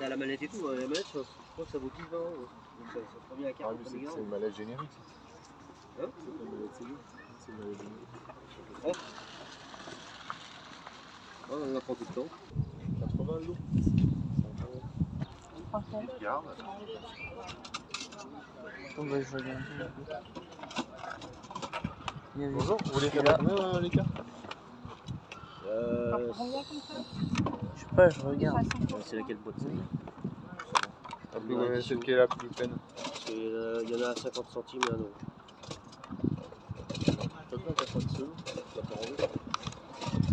t'as la manette et tout. hein. La manette, je crois que ça vaut 10 20 euros. Donc ça, ça prend bien Ah, carte mais comme c'est une manette générique. Hein C'est pas une manette CD. C'est une manette générique. Ouais, on en apprend tout le temps. 80 euros. Français. Garde. Bon, bah, je regarde. Il Bonjour, vous voulez faire combien euh, les cartes Euh, Combien comme ça? Je sais pas, je regarde. c'est laquelle boîte plus, ouais, celle qui est la plus pleine. C'est, euh, Il y en a à 50 centimes et un euro. T'as pas 80 sous T'as pas rendu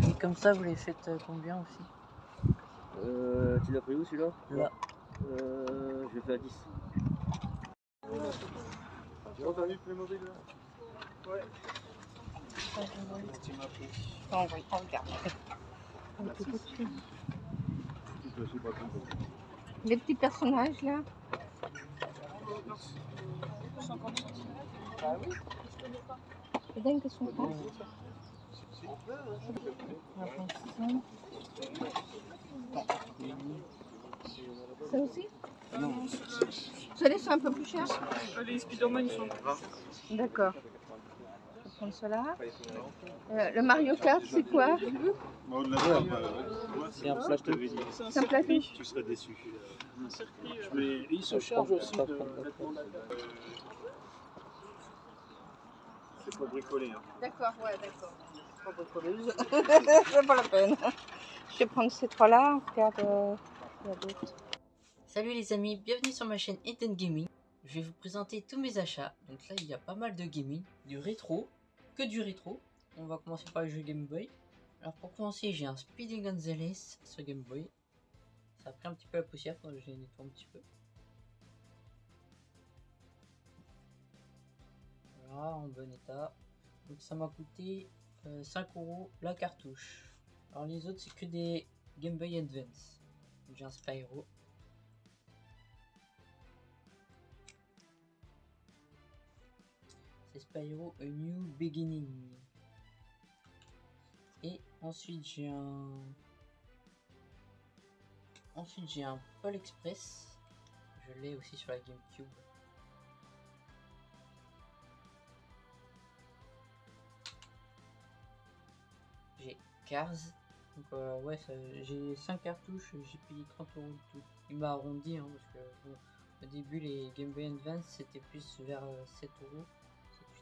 Et comme ça, vous les faites euh, combien aussi? Euh, tu l'as pris où celui-là? Là. Euh, je le fais à 10. Tu as entendu Playmobil là Non, on on regarde. Je suis pas content. Les petits personnages là. C'est dingue que son prend. Ça aussi Ceux-là sont un peu plus chers Les Spider-Man, ils sont. D'accord. Euh, le Mario Kart, c'est quoi? C'est un plateau. C'est un plateau Tu serais déçu. Un circuit. Mais il se charge aussi de vêtements C'est pour bricoler. Hein. D'accord, ouais, d'accord. Pas bricoleuse. c'est pas la peine. Je vais prendre ces trois-là. On regarde. euh, il y a d'autres. Salut les amis, bienvenue sur ma chaîne Eden Gaming. Je vais vous présenter tous mes achats. Donc là, il y a pas mal de gaming, du rétro, que du rétro. On va commencer par le jeu Game Boy. Alors pour commencer, j'ai un Speedy Gonzales sur Game Boy. Ça a pris un petit peu la poussière quand j'ai nettoyé un petit peu. Voilà, en bon état. Donc ça m'a coûté euh, 5 euros la cartouche. Alors les autres, c'est que des Game Boy Advance. J'ai un Spyro. Spyro A New Beginning. Et ensuite j'ai un. Ensuite j'ai un Paul Express. Je l'ai aussi sur la GameCube. J'ai Cars. Donc euh, ouais, j'ai 5 cartouches, j'ai payé 30 euros le tout. Il m'a arrondi hein, parce que au début les Game Boy Advance c'était plus vers euh, 7 euros,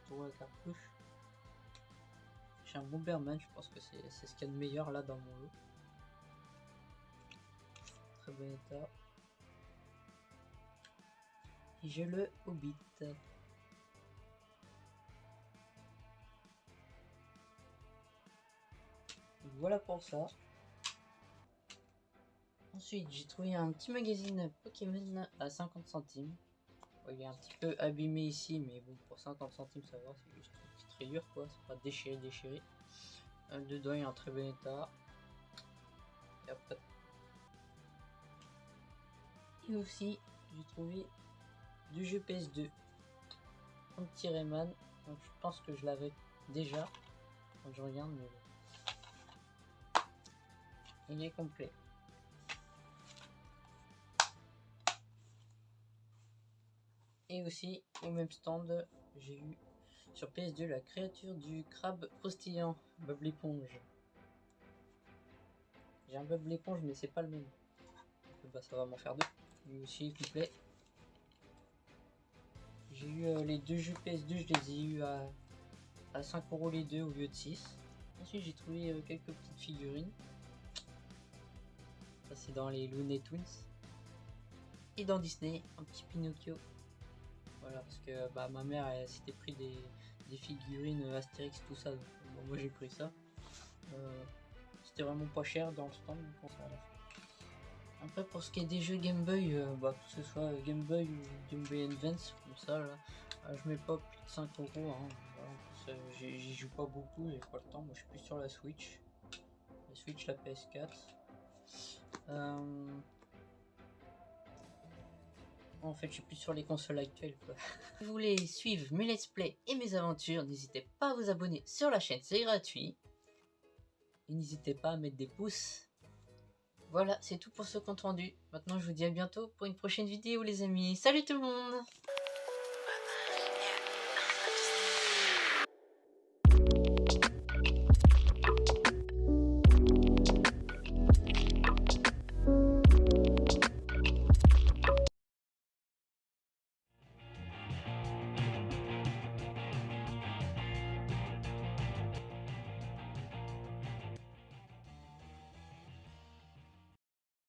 7-8 euros la cartouche. J'ai un Bomberman, je pense que c'est c'est ce qu'il y a de meilleur là dans mon lot. Très bon état. Et j'ai le Hobbit. Voilà pour ça. Ensuite, j'ai trouvé un petit magazine Pokémon à 50 centimes. Il est un petit peu abîmé ici, mais bon, pour 50 centimes, ça va, c'est juste une petite rayure, quoi. C'est pas déchiré, déchiré. Euh, dedans, il est en très bon état. Et aussi, j'ai trouvé du jeu PS2. Un petit Rayman. Donc, je pense que je l'avais déjà. Quand je regarde, mais. Il est complet. Et aussi, au même stand, j'ai eu sur PS2 la créature du crabe croustillant, Bob l'éponge. J'ai un Bob l'éponge, mais c'est pas le même. Bah, ça va m'en faire deux. Lui aussi est complet. J'ai eu euh, les deux jeux PS2, je les ai eu à, à 5 euros les deux au lieu de 6. Ensuite, j'ai trouvé euh, quelques petites figurines. Ça, c'est dans les Looney Tunes. Et dans Disney, un petit Pinocchio. Voilà, parce que bah, ma mère s'était pris des, figurines euh, Astérix, tout ça. Moi j'ai pris ça. Euh, C'était vraiment pas cher dans le stand. Après, pour ce qui est des jeux Game Boy, euh, bah, que ce soit Game Boy ou Game Boy Advance, comme ça, là, je mets pas plus de 5 euros. hein. J'y joue pas beaucoup, j'ai pas le temps. Moi je suis plus sur la Switch. La Switch, la PS4. Euh, En fait, je suis plus sur les consoles actuelles. Si vous voulez suivre mes let's play et mes aventures, n'hésitez pas à vous abonner sur la chaîne, c'est gratuit. Et n'hésitez pas à mettre des pouces. Voilà, c'est tout pour ce compte rendu. Maintenant, je vous dis à bientôt pour une prochaine vidéo, les amis. Salut tout le monde